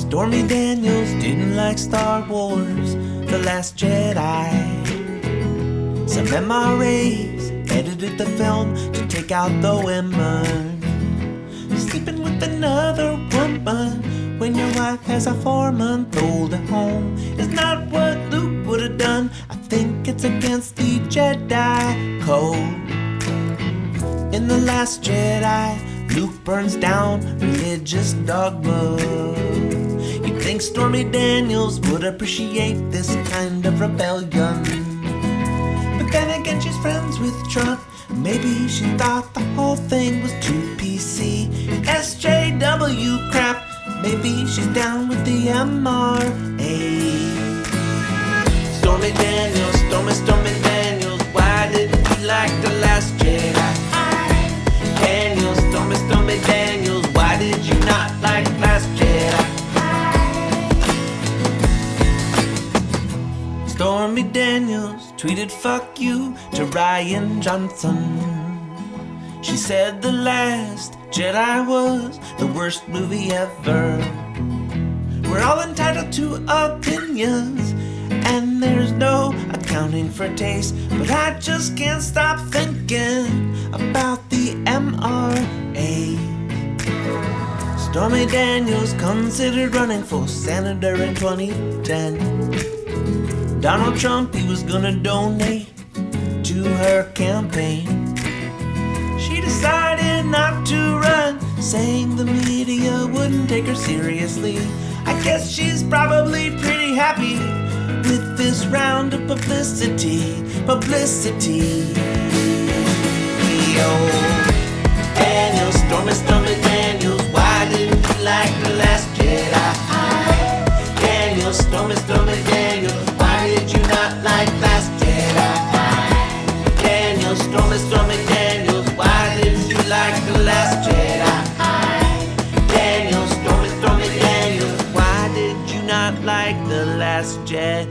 Stormy Daniels didn't like Star Wars, The Last Jedi. Some MRAs edited the film to take out the women. Sleeping with another woman when your wife has a four month old at home is not what Luke would have done. I think it's against the Jedi code. In The Last Jedi, Luke burns down religious dogma. Think Stormy Daniels would appreciate this kind of rebellion. But then again, she's friends with Trump. Maybe she thought the whole thing was too PC. SJW crap. Maybe she's down with the MRA. Stormy Daniels, Stormy, Stormy Stormy Daniels tweeted fuck you to Rian Johnson. She said the last Jedi was the worst movie ever. We're all entitled to opinions, and there's no accounting for taste. But I just can't stop thinking about the MRA. Stormy Daniels considered running for senator in 2010. Donald Trump, he was gonna donate to her campaign. She decided not to run, saying the media wouldn't take her seriously. I guess she's probably pretty happy with this round of publicity. Publicity. Yo. not like the last Jedi.